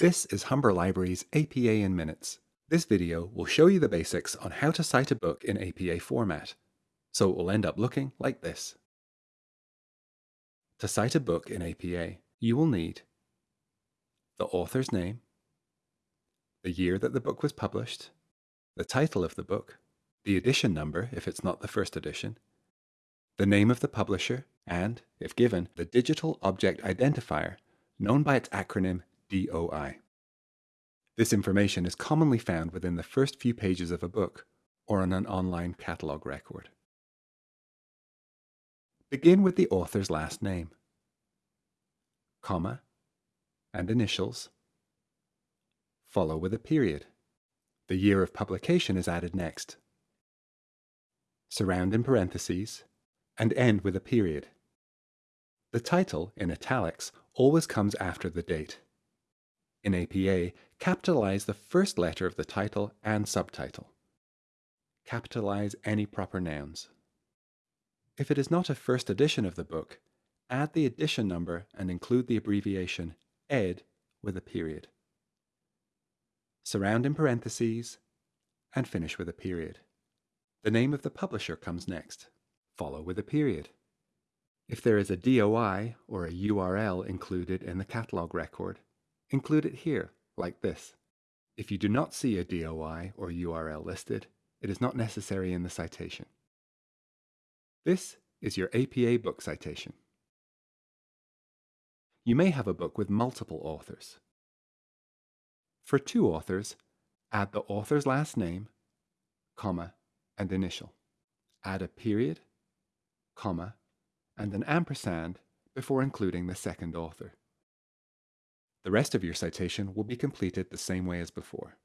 This is Humber Library's APA in Minutes. This video will show you the basics on how to cite a book in APA format, so it will end up looking like this. To cite a book in APA, you will need the author's name, the year that the book was published, the title of the book, the edition number if it's not the first edition, the name of the publisher, and, if given, the Digital Object Identifier, known by its acronym DOI. This information is commonly found within the first few pages of a book or on an online catalogue record. Begin with the author's last name, comma, and initials. Follow with a period. The year of publication is added next. Surround in parentheses and end with a period. The title, in italics, always comes after the date. In APA, capitalize the first letter of the title and subtitle. Capitalize any proper nouns. If it is not a first edition of the book, add the edition number and include the abbreviation ed with a period. Surround in parentheses and finish with a period. The name of the publisher comes next. Follow with a period. If there is a DOI or a URL included in the catalog record, include it here, like this. If you do not see a DOI or URL listed, it is not necessary in the citation. This is your APA book citation. You may have a book with multiple authors. For two authors, add the author's last name, comma, and initial. Add a period, comma, and an ampersand before including the second author. The rest of your citation will be completed the same way as before.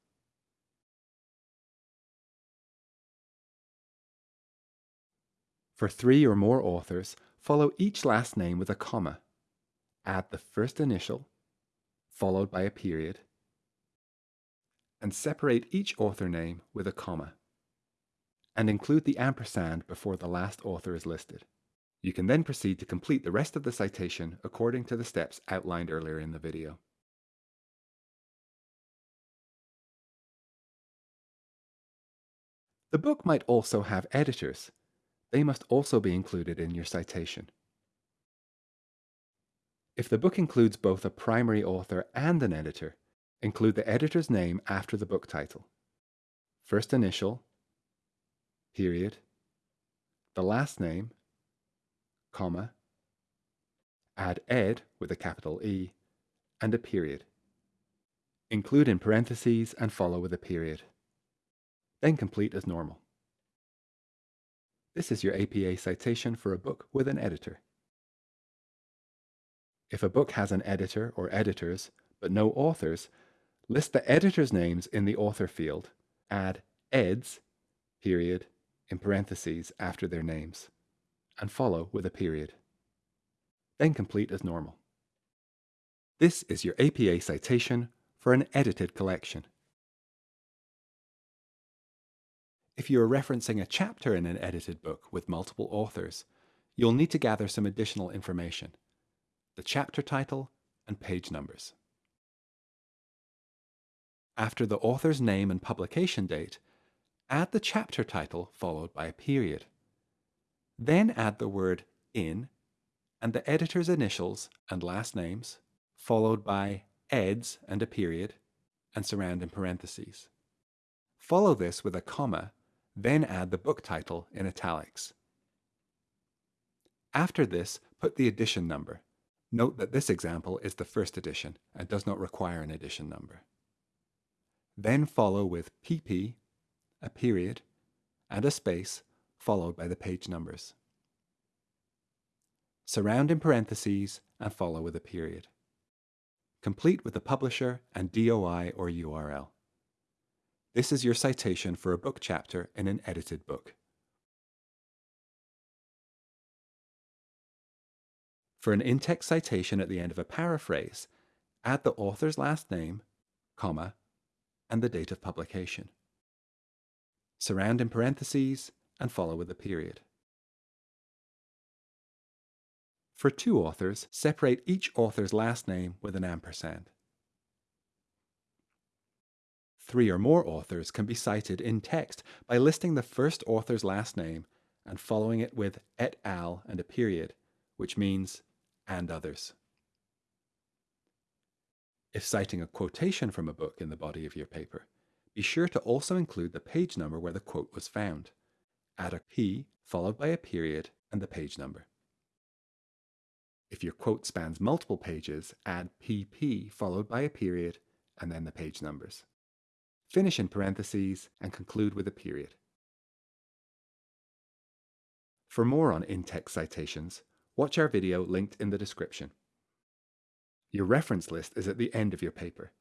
For three or more authors, follow each last name with a comma. Add the first initial, followed by a period, and separate each author name with a comma, and include the ampersand before the last author is listed. You can then proceed to complete the rest of the citation according to the steps outlined earlier in the video. The book might also have editors. They must also be included in your citation. If the book includes both a primary author and an editor, include the editor's name after the book title. First initial, period, the last name, comma, add ed with a capital E, and a period. Include in parentheses and follow with a period. Then complete as normal. This is your APA citation for a book with an editor. If a book has an editor or editors, but no authors, list the editors' names in the author field. Add eds, period, in parentheses after their names and follow with a period. Then complete as normal. This is your APA citation for an edited collection. If you are referencing a chapter in an edited book with multiple authors, you'll need to gather some additional information, the chapter title and page numbers. After the author's name and publication date, add the chapter title followed by a period. Then add the word in and the editor's initials and last names, followed by eds and a period, and surround in parentheses. Follow this with a comma, then add the book title in italics. After this, put the edition number. Note that this example is the first edition and does not require an edition number. Then follow with PP, a period, and a space followed by the page numbers. Surround in parentheses and follow with a period. Complete with the publisher and DOI or URL. This is your citation for a book chapter in an edited book. For an in-text citation at the end of a paraphrase, add the author's last name, comma, and the date of publication. Surround in parentheses and follow with a period. For two authors, separate each author's last name with an ampersand. Three or more authors can be cited in text by listing the first author's last name and following it with et al. and a period, which means and others. If citing a quotation from a book in the body of your paper, be sure to also include the page number where the quote was found. Add a P followed by a period and the page number. If your quote spans multiple pages, add PP followed by a period and then the page numbers. Finish in parentheses and conclude with a period. For more on in-text citations, watch our video linked in the description. Your reference list is at the end of your paper.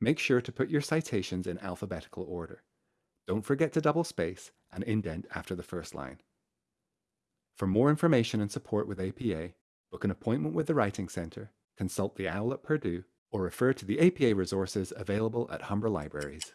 Make sure to put your citations in alphabetical order. Don't forget to double space and indent after the first line. For more information and support with APA, book an appointment with the Writing Centre, consult the OWL at Purdue, or refer to the APA resources available at Humber Libraries.